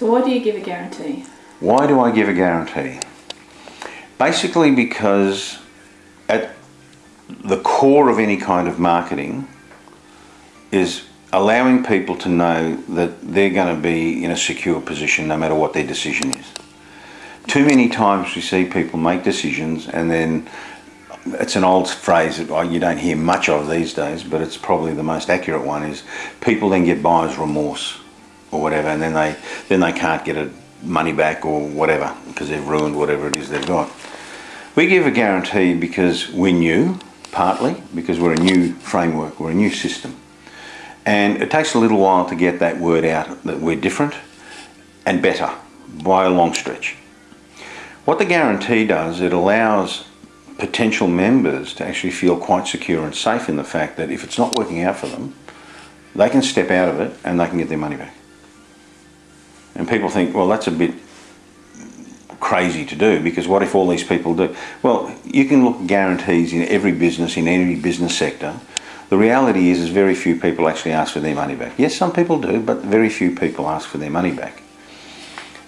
So why do you give a guarantee? Why do I give a guarantee? Basically because at the core of any kind of marketing is allowing people to know that they're going to be in a secure position no matter what their decision is. Too many times we see people make decisions and then it's an old phrase that oh, you don't hear much of these days, but it's probably the most accurate one is people then get buyer's remorse or whatever and then they then they can't get it money back or whatever because they've ruined whatever it is they've got. We give a guarantee because we're new, partly because we're a new framework, we're a new system. And it takes a little while to get that word out that we're different and better by a long stretch. What the guarantee does, it allows potential members to actually feel quite secure and safe in the fact that if it's not working out for them, they can step out of it and they can get their money back. And people think, well, that's a bit crazy to do because what if all these people do? Well, you can look at guarantees in every business, in every business sector. The reality is, is very few people actually ask for their money back. Yes, some people do, but very few people ask for their money back.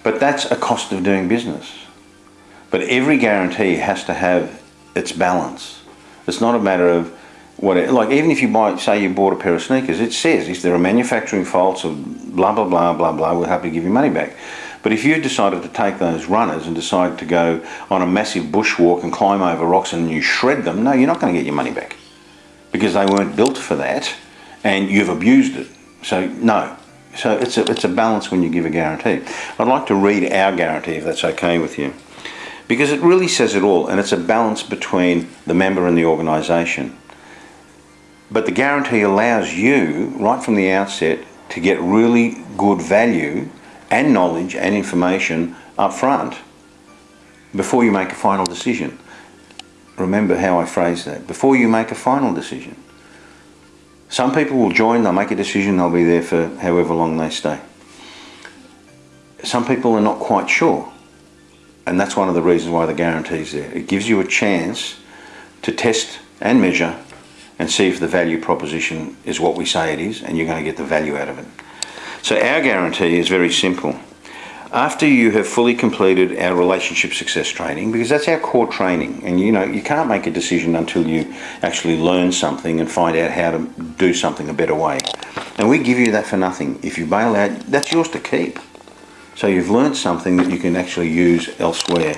But that's a cost of doing business. But every guarantee has to have its balance. It's not a matter of like even if you buy, say you bought a pair of sneakers, it says if there are manufacturing faults or blah, blah, blah, blah, blah, we're happy to give you money back. But if you decided to take those runners and decide to go on a massive bushwalk and climb over rocks and you shred them, no, you're not going to get your money back because they weren't built for that and you've abused it. So no. So it's a, it's a balance when you give a guarantee. I'd like to read our guarantee if that's okay with you because it really says it all and it's a balance between the member and the organisation. But the guarantee allows you, right from the outset, to get really good value and knowledge and information up front before you make a final decision. Remember how I phrased that. Before you make a final decision. Some people will join, they'll make a decision, they'll be there for however long they stay. Some people are not quite sure and that's one of the reasons why the guarantee is there. It gives you a chance to test and measure and see if the value proposition is what we say it is and you're going to get the value out of it. So our guarantee is very simple. After you have fully completed our relationship success training, because that's our core training, and you know, you can't make a decision until you actually learn something and find out how to do something a better way. And we give you that for nothing. If you bail out, that's yours to keep. So you've learnt something that you can actually use elsewhere.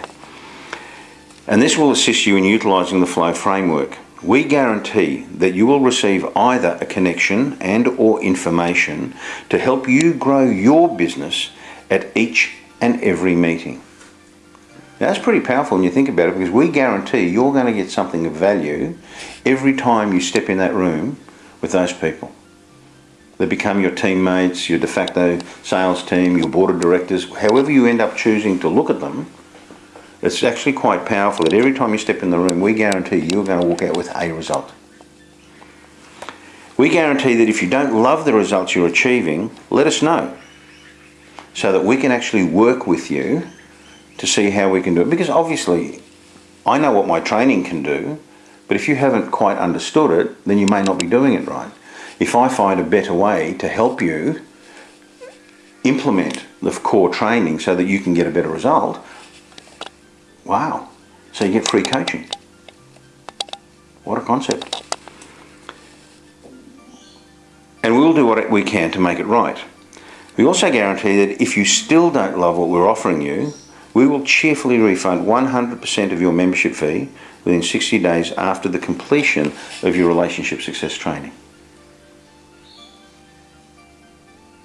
And this will assist you in utilising the flow framework. We guarantee that you will receive either a connection and or information to help you grow your business at each and every meeting. Now that's pretty powerful when you think about it because we guarantee you're going to get something of value every time you step in that room with those people. They become your teammates, your de facto sales team, your board of directors, however you end up choosing to look at them, it's actually quite powerful that every time you step in the room, we guarantee you're going to walk out with a result. We guarantee that if you don't love the results you're achieving, let us know so that we can actually work with you to see how we can do it. Because obviously, I know what my training can do, but if you haven't quite understood it, then you may not be doing it right if I find a better way to help you implement the core training so that you can get a better result, wow. So you get free coaching. What a concept. And we'll do what we can to make it right. We also guarantee that if you still don't love what we're offering you, we will cheerfully refund 100% of your membership fee within 60 days after the completion of your relationship success training.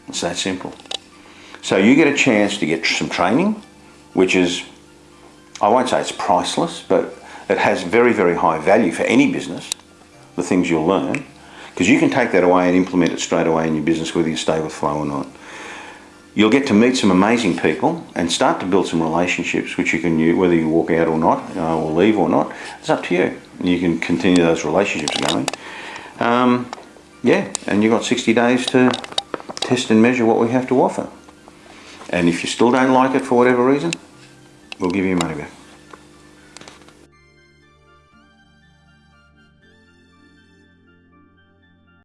It's that simple. So you get a chance to get some training, which is, I won't say it's priceless, but it has very, very high value for any business, the things you'll learn, because you can take that away and implement it straight away in your business, whether you stay with Flow or not. You'll get to meet some amazing people and start to build some relationships, which you can use, whether you walk out or not, uh, or leave or not, it's up to you. You can continue those relationships going. Um, yeah, and you've got 60 days to test and measure what we have to offer. And if you still don't like it for whatever reason, we'll give you money back.